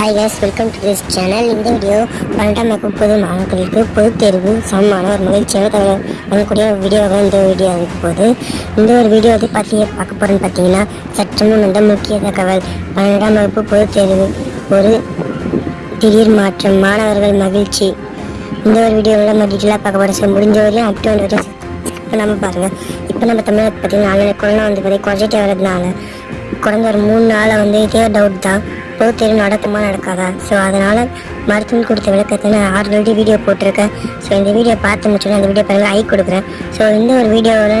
Hi guys welcome to this channel இந்த video பன்னெண்டாம் வகுப்பு பொது மாணவர்களுக்கு பொது தேர்வு சமமான ஒரு மகிழ்ச்சியாக வழங்கக்கூடிய ஒரு வீடியோவாக இந்த வீடியோ இருக்க போது இந்த ஒரு வீடியோ வந்து பார்த்து பார்க்க போகிறோன்னு பார்த்தீங்கன்னா சற்றுமுன் வந்த முக்கிய தகவல். பன்னெண்டாம் வகுப்பு பொது தேர்வு ஒரு திடீர் மாற்றம் மாணவர்கள் மகிழ்ச்சி. இந்த ஒரு வீடியோவில் நம்ம டீட்டெயிலாக பார்க்க போகிறோம் ஸோ முடிஞ்ச வரையும் அப் டு வரையும் இப்போ நம்ம பாருங்கள் இப்போ நம்ம தமிழகத்தை பார்த்தீங்கன்னா ஆன்லைன் கொரோனா வந்து பார்த்திங்கன்னா குறைஞ்சிட்டே வரதுனால குறைஞ்ச ஒரு மூணு நாளை வந்து இதே டவுட் தான். பொது தேர்வு நடக்குமா நடக்காதா? ஸோ அதனால் மருத்துவம் கொடுத்த விளக்கத்தை நான் ஆல்ரெடி வீடியோ போட்டிருக்கேன். ஸோ இந்த வீடியோ பார்த்து முடிச்சோன்னே அந்த வீடியோ பாருங்கள் ஐ கொடுக்குறேன். ஸோ இந்த ஒரு வீடியோவில்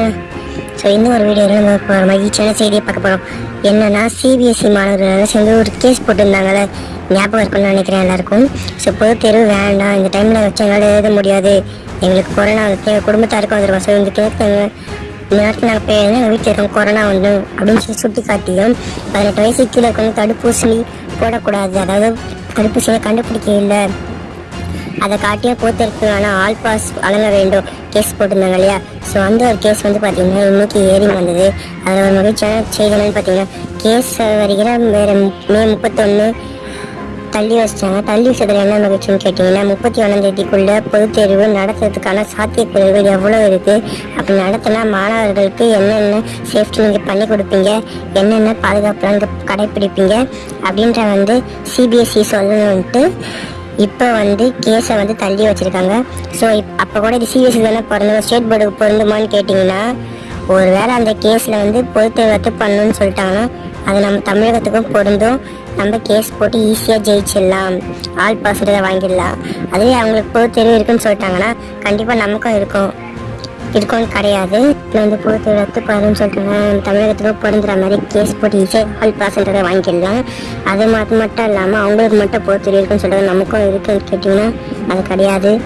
ஸோ இந்த ஒரு வீடியோவில் நம்ம இப்போ மகிழ்ச்சியான செய்தியை பார்க்க போகிறோம் என்னென்னா சிபிஎஸ்சி மாணவர்கள் சேர்ந்து ஒரு கேஸ் போட்டிருந்தாங்கல்ல ஞாபகம் இருக்கும்னு நினைக்கிறேன் எல்லாருக்கும். ஸோ பொது தேர்வு வேண்டாம். இந்த டைமில் வச்சு எங்களால் எழுத முடியாது. எங்களுக்கு கொரோனா வந்து எங்கள் குடும்பத்தாருக்கும் வந்துருக்கோம் ஸோ இந்த கேஸ் இந்த நேரத்தில் நாங்கள் போய் எங்கள் வீட்டில் இருக்கோம் கொரோனா வந்து அப்படின்னு சொல்லி சுட்டி காட்டியும் பதினெட்டு வயசு கீழே இருக்கணும் தடுப்பூசி போடக்கூடாது. அதாவது தடுப்பூசியை கண்டுபிடிக்க இல்லை. அதை காட்டியே போத்திருக்கு ஆனால் ஆல் பாஸ் வழங்க வேண்டும். கேஸ் போட்டிருந்தாங்க இல்லையா? ஸோ அந்த ஒரு கேஸ் வந்து பார்த்தீங்கன்னா இன்னைக்கு ஏறி வந்தது. அதில் ஒரு மகிழ்ச்சியான செய்தி என்னன்னு பார்த்தீங்கன்னா கேஸ் வருகிற வேறு மே முப்பத்தொன்று தள்ளி வச்சிட்டாங்க தள்ளி வச்சதுல என்ன மகிழ்ச்சின்னு கேட்டிங்கன்னா முப்பத்தி ஒன்றாம் தேதிக்குள்ள பொதுத் தேர்வு நடத்துறதுக்கான சாத்தியக்குறைகள் எவ்வளோ இருக்குது அப்படி நடத்தினா மாணவர்களுக்கு என்னென்ன சேஃப்டி நீங்கள் பண்ணி கொடுப்பீங்க? என்னென்ன பாதுகாப்புலாம் நீங்கள் கடைப்பிடிப்பீங்க? அப்படின்ற வந்து சிபிஎஸ்சி சொல்லணுன்ட்டு இப்போ வந்து கேஸை வந்து தள்ளி வச்சுருக்காங்க. ஸோ இப் அப்போ கூட இது சிபிஎஸ்சி தானே பிறந்தது ஸ்டேட் போர்டுக்கு பொருந்துமான்னு கேட்டிங்கன்னா ஒருவேளை அந்த கேஸில் வந்து பொதுத்தேர்வு ரத்து பண்ணணும்னு சொல்லிட்டாங்கன்னா அது நம்ம தமிழகத்துக்கும் பொருந்தும். நம்ம கேஸ் போட்டு ஈஸியாக ஜெயிச்சிடலாம். ஆல் பாசிட்டிவ் வாங்கிடலாம். அதுவே அவங்களுக்கு பொது தெரிவு இருக்குன்னு சொல்லிட்டாங்கன்னா கண்டிப்பாக நமக்கும் இருக்கும். இருக்கும்னு கிடையாது. இல்லை வந்து பொதுத்தேர்வு ரத்து பண்ணணும்னு சொல்லிட்டாங்க. நம்ம தமிழகத்துக்கும் பொருந்துற மாதிரி கேஸ் போட்டு ஈஸியாக ஆல் பாஸ்ன்றதை வாங்கிடலாம். அது மட்டும் மட்டும் இல்லாமல் அவங்களுக்கு மட்டும் பொதுத்தேர்வு இருக்குன்னு சொல்கிறது நமக்கும் இருக்குன்னு கேட்டிங்கன்னா அது கிடையாது.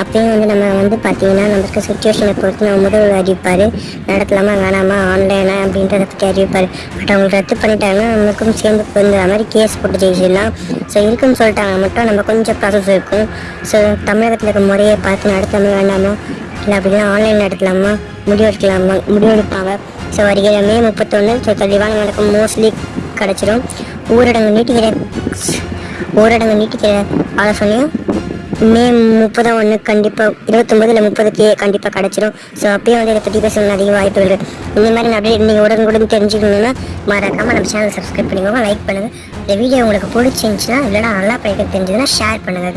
அப்பயும் வந்து நம்ம வந்து பார்த்தீங்கன்னா நமக்கு சுச்சுவேஷனை பொறுத்து நம்ம முதல் அறிவிப்பார். நடத்தலாமா வேணாமா ஆன்லைனா அப்படின்றத பற்றி அறிவிப்பார். பட் அவங்க ரத்து பண்ணிட்டாங்கன்னா நமக்கும் சேர்ந்து பொருந்துற மாதிரி கேஸ் போட்டு ஜெயிச்சிடலாம். ஸோ இருக்குன்னு சொல்லிட்டாங்க மட்டும் நம்ம கொஞ்சம் ப்ராசஸ் இருக்கும். ஸோ தமிழகத்தில் இருக்க முறையை பார்த்து நடத்தாமல் வேண்டாமா? இல்லை அப்படின்னா ஆன்லைன் நடத்தலாமா? முடிவெடுக்கலாமா முடிவெடுப்பாங்க ஸோ வருகிற மே முப்பத்தொன்று ஸோ தெளிவான நடக்கும் மோஸ்ட்லி கிடச்சிரும். ஊரடங்கு நீட்டிக்கிற ஊரடங்கு நீட்டிக்கிற ஆலோசனையும் மே முப்பதாம் ஒன்று கண்டிப்பாக இருபத்தொம்பது இல்லை முப்பதுக்கு கண்டிப்பாக கிடச்சிரும். ஸோ அப்பயும் வந்து இதை பற்றி பேசணும் அதிக வாய்ப்பு இருக்குது இந்த மாதிரி அப்படியே நீங்கள் உடனுக்குடன் தெரிஞ்சுக்கணுன்னா மறக்காமல் நம்ம சேனல் சப்ஸ்கிரைப் பண்ணிக்கோங்க லைக் பண்ணுங்கள் இந்த வீடியோ உங்களுக்கு பிடிச்சிருந்துச்சுன்னா இல்லைனா நல்லா படிக்க தெரிஞ்சதுன்னா ஷேர் பண்ணுங்கள்.